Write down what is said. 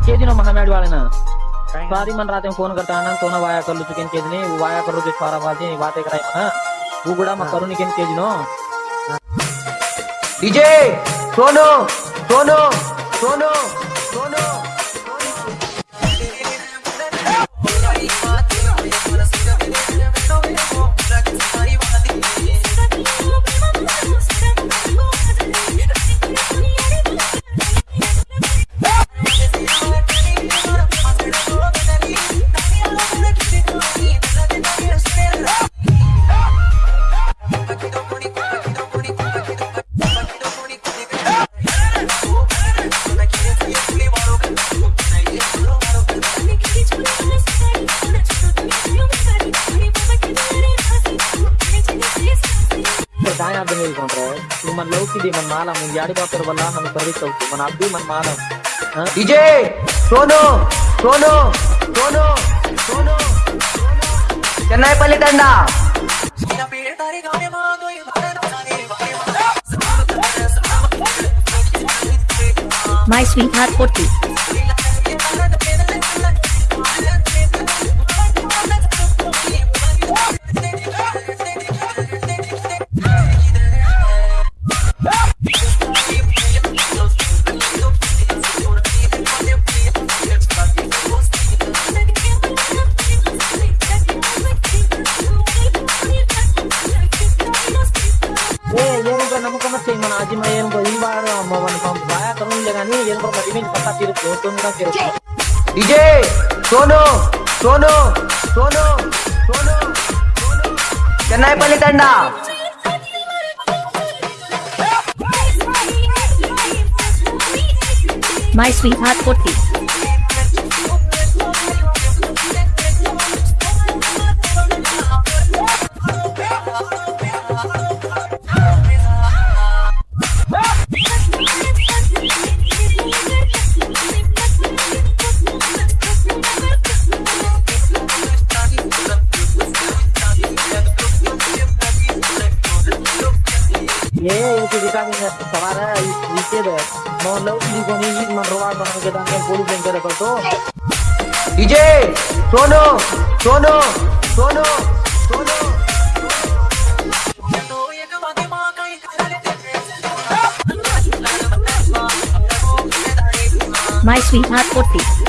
के दिनों महामेड वाले ना काय सारी मन रात में फोन करता है ना तो ना वाया कर लो चिकन के दिन वो वाया करो जो सारा बात है बातें कराई ना वो गुड़ा मत करो निकन के दिनों डीजे सोनो सोनो सोनो सोनो ಕಾಯ್ ಅಂತ ಹೇಳ್ಕೊಂಡ್ರೆ ನಿಮ್ಮನ್ನ ಲೌಕಿದೆ ಮನ್ ಮಾಲ ಮುಂದ್ ಯಾಡಿ ಬಾಪರ್ ಬಲ್ಲ ನನ್ ಸರ್ವಿಸ್ ಹೋಗ್ತು ಮನ್ ಅಬ್ಬಿ ಮನ್ ಮಾಲ ವಿಜಯ್ ಸೋನು ಸೋನು ಸೋನು ಸೋನು ಚೆನ್ನೈ ಪಲ್ಲಿ ತಂಡ My sweetheart 40. DJ Sono Sono Sono Sono Chennai Pali Tanda My sweetheart 40 ये इनकी हमारा इसके मतलब इनको नहीं मनरोवार बना के दान पूरी बैंक रखो तो डीजे सोनो सोनो सोनो My sweetheart 40.